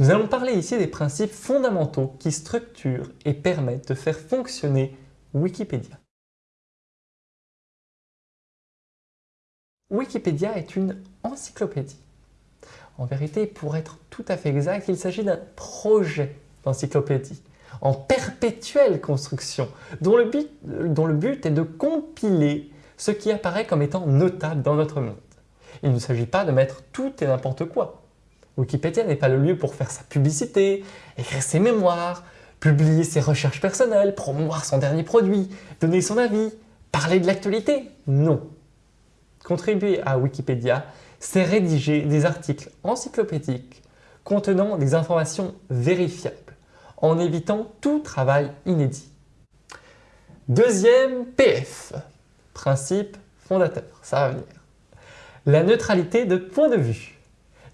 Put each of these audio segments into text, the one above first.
Nous allons parler ici des principes fondamentaux qui structurent et permettent de faire fonctionner Wikipédia. Wikipédia est une encyclopédie. En vérité, pour être tout à fait exact, il s'agit d'un projet d'encyclopédie en perpétuelle construction, dont le, but, est de compiler ce qui apparaît comme étant notable dans notre monde. Il ne s'agit pas de mettre tout et n'importe quoi. Wikipédia n'est pas le lieu pour faire sa publicité, écrire ses mémoires, publier ses recherches personnelles, promouvoir son dernier produit, donner son avis, parler de l'actualité. Non. Contribuer à Wikipédia, c'est rédiger des articles encyclopédiques contenant des informations vérifiables, en évitant tout travail inédit. Deuxième PF, principe fondateur, ça va venir. La neutralité de point de vue.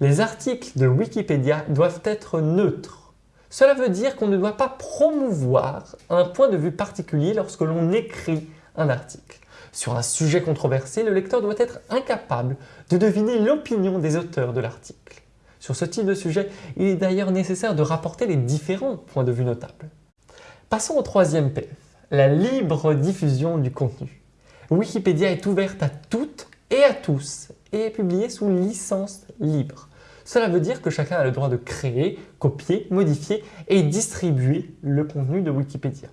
Les articles de Wikipédia doivent être neutres. Cela veut dire qu'on ne doit pas promouvoir un point de vue particulier lorsque l'on écrit un article. Sur un sujet controversé, le lecteur doit être incapable de deviner l'opinion des auteurs de l'article. Sur ce type de sujet, il est d'ailleurs nécessaire de rapporter les différents points de vue notables. Passons au troisième PF, la libre diffusion du contenu. Wikipédia est ouverte à toutes et à tous et est publiée sous licence libre. Cela veut dire que chacun a le droit de créer, copier, modifier et distribuer le contenu de Wikipédia.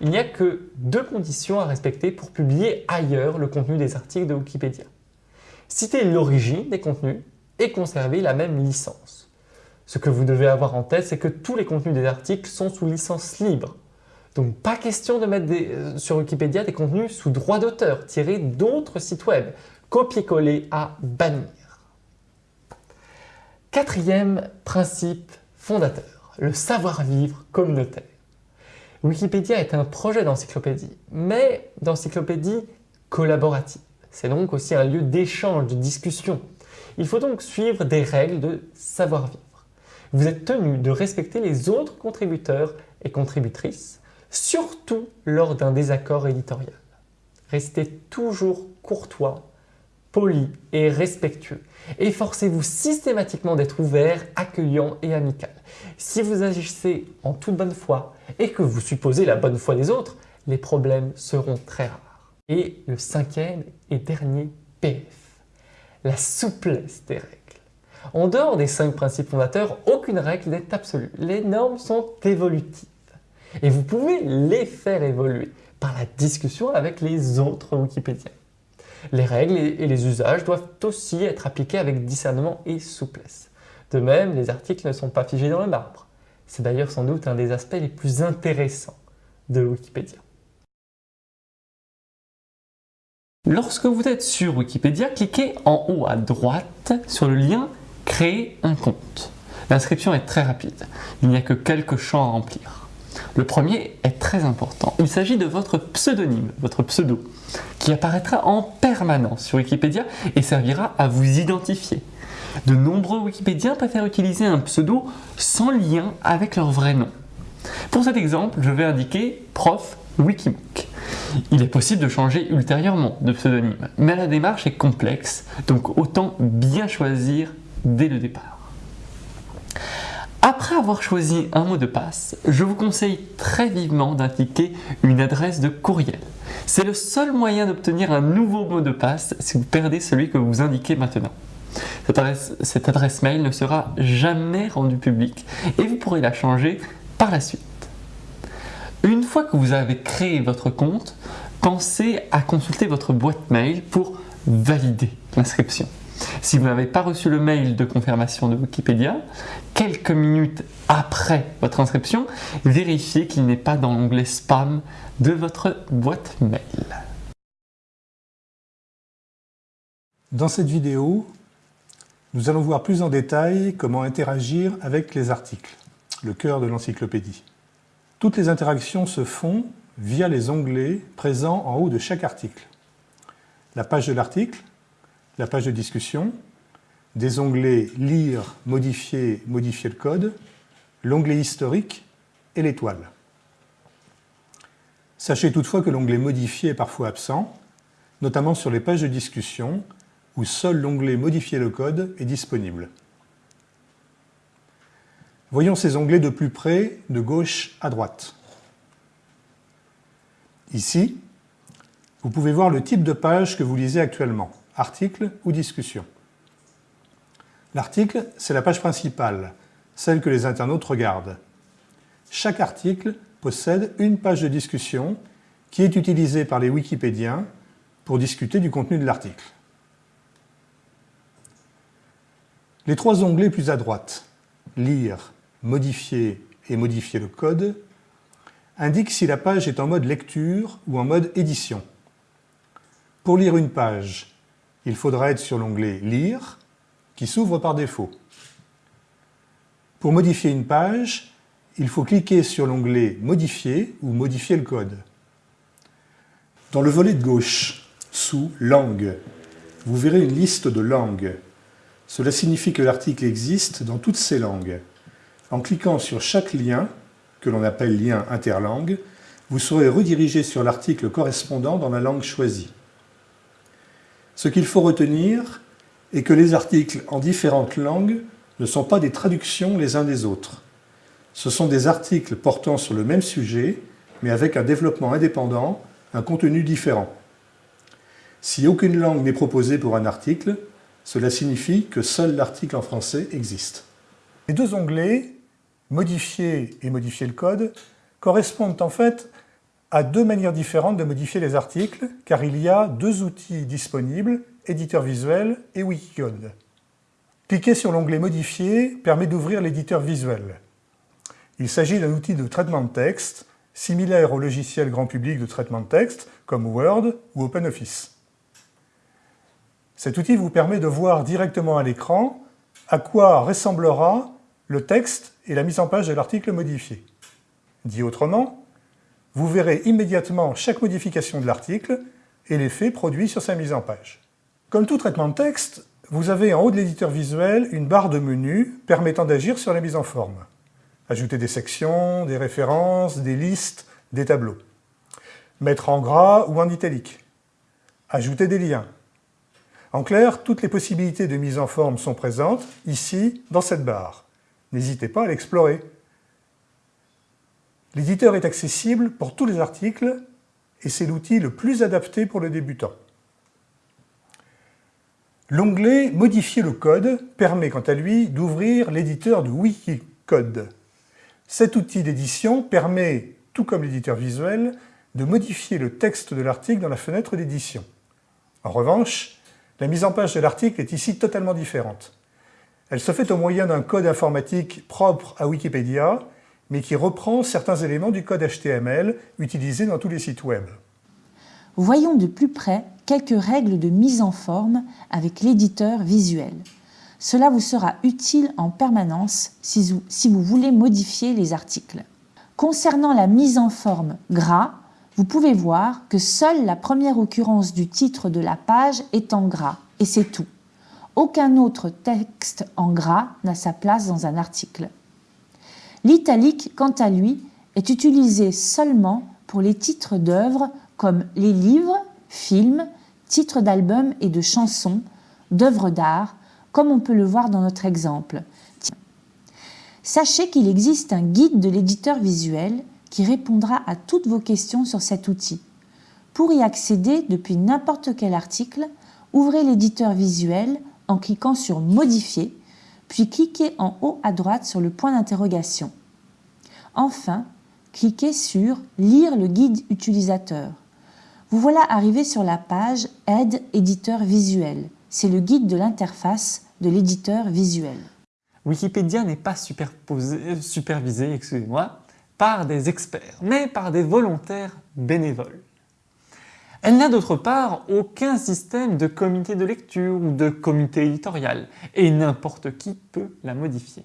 Il n'y a que deux conditions à respecter pour publier ailleurs le contenu des articles de Wikipédia. Citer l'origine des contenus et conserver la même licence. Ce que vous devez avoir en tête, c'est que tous les contenus des articles sont sous licence libre. Donc pas question de mettre euh, sur Wikipédia des contenus sous droit d'auteur tirés d'autres sites web, copier-coller à bannir. Quatrième principe fondateur, le savoir-vivre communautaire. Wikipédia est un projet d'encyclopédie, mais d'encyclopédie collaborative. C'est donc aussi un lieu d'échange, de discussion. Il faut donc suivre des règles de savoir-vivre. Vous êtes tenu de respecter les autres contributeurs et contributrices, surtout lors d'un désaccord éditorial. Restez toujours courtois poli et respectueux. Efforcez-vous systématiquement d'être ouvert, accueillant et amical. Si vous agissez en toute bonne foi et que vous supposez la bonne foi des autres, les problèmes seront très rares. Et le cinquième et dernier PF, la souplesse des règles. En dehors des cinq principes fondateurs, aucune règle n'est absolue. Les normes sont évolutives et vous pouvez les faire évoluer par la discussion avec les autres Wikipédiens. Les règles et les usages doivent aussi être appliqués avec discernement et souplesse. De même, les articles ne sont pas figés dans le marbre. C'est d'ailleurs sans doute un des aspects les plus intéressants de Wikipédia. Lorsque vous êtes sur Wikipédia, cliquez en haut à droite sur le lien « Créer un compte ». L'inscription est très rapide, il n'y a que quelques champs à remplir. Le premier est très important. Il s'agit de votre pseudonyme, votre pseudo, qui apparaîtra en permanence sur Wikipédia et servira à vous identifier. De nombreux Wikipédiens préfèrent utiliser un pseudo sans lien avec leur vrai nom. Pour cet exemple, je vais indiquer prof Wikibook. Il est possible de changer ultérieurement de pseudonyme, mais la démarche est complexe, donc autant bien choisir dès le départ. Après avoir choisi un mot de passe, je vous conseille très vivement d'indiquer une adresse de courriel. C'est le seul moyen d'obtenir un nouveau mot de passe si vous perdez celui que vous indiquez maintenant. Cette adresse, cette adresse, mail ne sera jamais rendue publique et vous pourrez la changer par la suite. Une fois que vous avez créé votre compte, pensez à consulter votre boîte mail pour valider l'inscription. Si vous n'avez pas reçu le mail de confirmation de Wikipédia, quelques minutes après votre inscription, vérifiez qu'il n'est pas dans l'onglet spam de votre boîte mail. Dans cette vidéo, nous allons voir plus en détail comment interagir avec les articles, le cœur de l'encyclopédie. Toutes les interactions se font via les onglets présents en haut de chaque article. La page de l'article, la page de discussion, des onglets Lire, Modifier, Modifier le code, l'onglet Historique et l'étoile. Sachez toutefois que l'onglet Modifier est parfois absent, notamment sur les pages de discussion où seul l'onglet Modifier le code est disponible. Voyons ces onglets de plus près, de gauche à droite. Ici, vous pouvez voir le type de page que vous lisez actuellement, article ou discussion. L'article, c'est la page principale, celle que les internautes regardent. Chaque article possède une page de discussion qui est utilisée par les wikipédiens pour discuter du contenu de l'article. Les trois onglets plus à droite, Lire, Modifier et Modifier le code, indiquent si la page est en mode lecture ou en mode édition. Pour lire une page, il faudra être sur l'onglet Lire, qui s'ouvre par défaut. Pour modifier une page, il faut cliquer sur l'onglet Modifier ou Modifier le code. Dans le volet de gauche, sous Langue, vous verrez une liste de langues. Cela signifie que l'article existe dans toutes ces langues. En cliquant sur chaque lien, que l'on appelle lien interlangue, vous serez redirigé sur l'article correspondant dans la langue choisie. Ce qu'il faut retenir est que les articles en différentes langues ne sont pas des traductions les uns des autres. Ce sont des articles portant sur le même sujet, mais avec un développement indépendant, un contenu différent. Si aucune langue n'est proposée pour un article, cela signifie que seul l'article en français existe. Les deux onglets, modifier et modifier le code, correspondent en fait à deux manières différentes de modifier les articles, car il y a deux outils disponibles, éditeur visuel et Wikicode. Cliquer sur l'onglet Modifier permet d'ouvrir l'éditeur visuel. Il s'agit d'un outil de traitement de texte, similaire au logiciel grand public de traitement de texte, comme Word ou OpenOffice. Cet outil vous permet de voir directement à l'écran à quoi ressemblera le texte et la mise en page de l'article modifié. Dit autrement, vous verrez immédiatement chaque modification de l'article et l'effet produit sur sa mise en page. Comme tout traitement de texte, vous avez en haut de l'éditeur visuel une barre de menu permettant d'agir sur la mise en forme. Ajouter des sections, des références, des listes, des tableaux. Mettre en gras ou en italique. Ajouter des liens. En clair, toutes les possibilités de mise en forme sont présentes, ici, dans cette barre. N'hésitez pas à l'explorer. L'éditeur est accessible pour tous les articles et c'est l'outil le plus adapté pour le débutant. L'onglet « Modifier le code » permet quant à lui d'ouvrir l'éditeur de Wikicode. Cet outil d'édition permet, tout comme l'éditeur visuel, de modifier le texte de l'article dans la fenêtre d'édition. En revanche, la mise en page de l'article est ici totalement différente. Elle se fait au moyen d'un code informatique propre à Wikipédia mais qui reprend certains éléments du code HTML utilisé dans tous les sites web. Voyons de plus près quelques règles de mise en forme avec l'éditeur visuel. Cela vous sera utile en permanence si vous, voulez modifier les articles. Concernant la mise en forme gras, vous pouvez voir que seule la première occurrence du titre de la page est en gras, et c'est tout. Aucun autre texte en gras n'a sa place dans un article. L'italique, quant à lui, est utilisé seulement pour les titres d'œuvres comme les livres, films, titres d'albums et de chansons, d'œuvres d'art, comme on peut le voir dans notre exemple. Sachez qu'il existe un guide de l'éditeur visuel qui répondra à toutes vos questions sur cet outil. Pour y accéder depuis n'importe quel article, ouvrez l'éditeur visuel en cliquant sur Modifier puis cliquez en haut à droite sur le point d'interrogation. Enfin, cliquez sur Lire le guide utilisateur. Vous voilà arrivé sur la page Aide éditeur visuel. C'est le guide de l'interface de l'éditeur visuel. Wikipédia n'est pas euh, supervisé par des experts, mais par des volontaires bénévoles. Elle n'a d'autre part aucun système de comité de lecture ou de comité éditorial, et n'importe qui peut la modifier.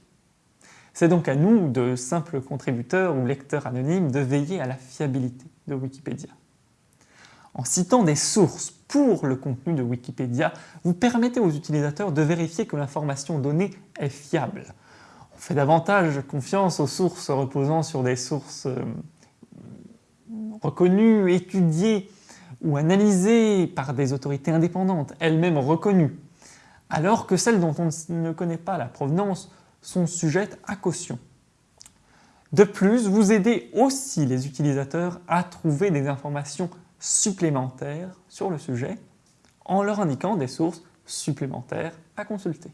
C'est donc à nous, de simples contributeurs ou lecteurs anonymes, de veiller à la fiabilité de Wikipédia. En citant des sources pour le contenu de Wikipédia, vous permettez aux utilisateurs de vérifier que l'information donnée est fiable. On fait davantage confiance aux sources reposant sur des sources euh, reconnues, étudiées, ou analysées par des autorités indépendantes, elles-mêmes reconnues, alors que celles dont on ne connaît pas la provenance sont sujettes à caution. De plus, vous aidez aussi les utilisateurs à trouver des informations supplémentaires sur le sujet en leur indiquant des sources supplémentaires à consulter.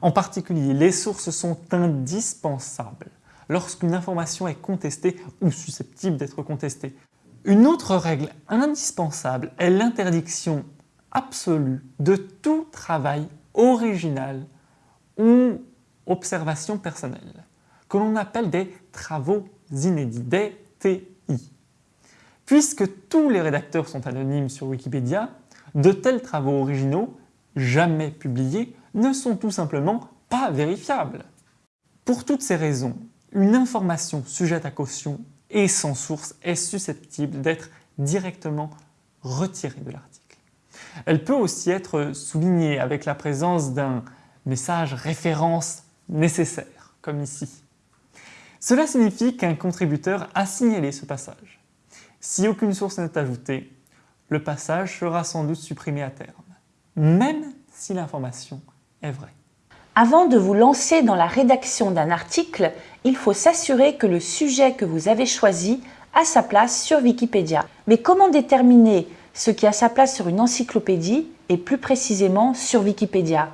En particulier, les sources sont indispensables lorsqu'une information est contestée ou susceptible d'être contestée. Une autre règle indispensable est l'interdiction absolue de tout travail original ou observation personnelle, que l'on appelle des travaux inédits, des TI. Puisque tous les rédacteurs sont anonymes sur Wikipédia, de tels travaux originaux, jamais publiés, ne sont tout simplement pas vérifiables. Pour toutes ces raisons, une information sujette à caution et sans source est susceptible d'être directement retirée de l'article. Elle peut aussi être soulignée avec la présence d'un message référence nécessaire, comme ici. Cela signifie qu'un contributeur a signalé ce passage. Si aucune source n'est ajoutée, le passage sera sans doute supprimé à terme, même si l'information est vraie. Avant de vous lancer dans la rédaction d'un article, il faut s'assurer que le sujet que vous avez choisi a sa place sur Wikipédia. Mais comment déterminer ce qui a sa place sur une encyclopédie et plus précisément sur Wikipédia?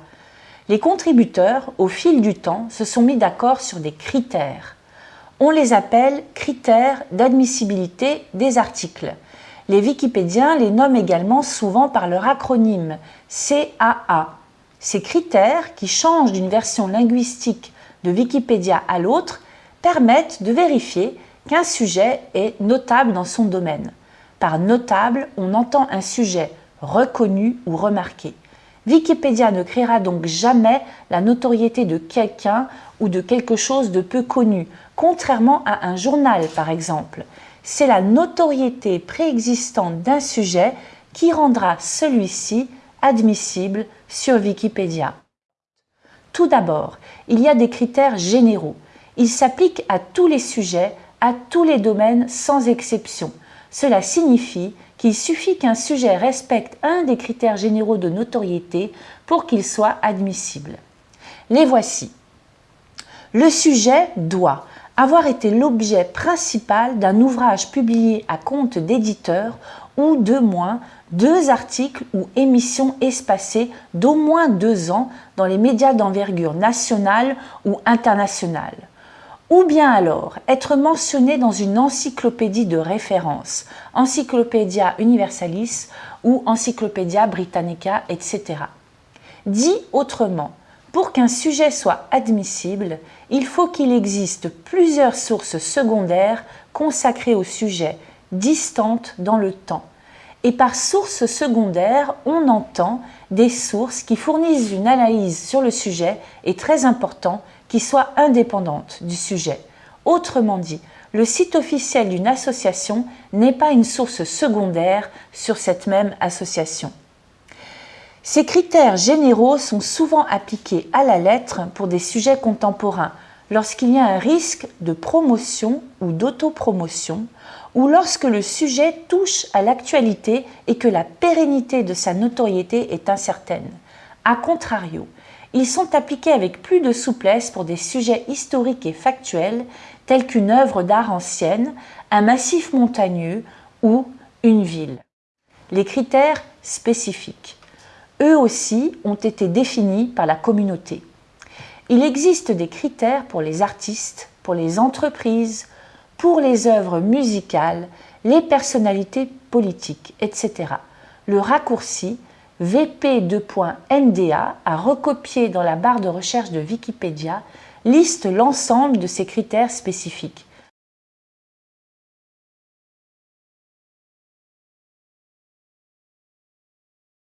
Les contributeurs, au fil du temps, se sont mis d'accord sur des critères. On les appelle critères d'admissibilité des articles. Les Wikipédiens les nomment également souvent par leur acronyme CAA. Ces critères, qui changent d'une version linguistique de Wikipédia à l'autre, permettent de vérifier qu'un sujet est notable dans son domaine. Par notable, on entend un sujet reconnu ou remarqué. Wikipédia ne créera donc jamais la notoriété de quelqu'un ou de quelque chose de peu connu, contrairement à un journal par exemple. C'est la notoriété préexistante d'un sujet qui rendra celui-ci admissible sur Wikipédia. Tout d'abord, il y a des critères généraux. Ils s'appliquent à tous les sujets, à tous les domaines sans exception. Cela signifie qu'il suffit qu'un sujet respecte un des critères généraux de notoriété pour qu'il soit admissible. Les voici. Le sujet doit avoir été l'objet principal d'un ouvrage publié à compte d'éditeur ou de moins deux articles ou émissions espacées d'au moins deux ans dans les médias d'envergure nationale ou internationale. Ou bien alors être mentionné dans une encyclopédie de référence, Encyclopædia Universalis ou Encyclopædia Britannica, etc. Dit autrement, pour qu'un sujet soit admissible, il faut qu'il existe plusieurs sources secondaires consacrées au sujet, distantes dans le temps, et par sources secondaires, on entend des sources qui fournissent une analyse sur le sujet et très important, qui soit indépendante du sujet. Autrement dit, le site officiel d'une association n'est pas une source secondaire sur cette même association. Ces critères généraux sont souvent appliqués à la lettre pour des sujets contemporains, lorsqu'il y a un risque de promotion ou d'autopromotion, ou lorsque le sujet touche à l'actualité et que la pérennité de sa notoriété est incertaine. A contrario, ils sont appliqués avec plus de souplesse pour des sujets historiques et factuels tels qu'une œuvre d'art ancienne, un massif montagneux ou une ville. Les critères spécifiques. Eux aussi ont été définis par la communauté. Il existe des critères pour les artistes, pour les entreprises, pour les œuvres musicales, les personnalités politiques, etc. Le raccourci VP2.NDA à recopier dans la barre de recherche de Wikipédia liste l'ensemble de ces critères spécifiques.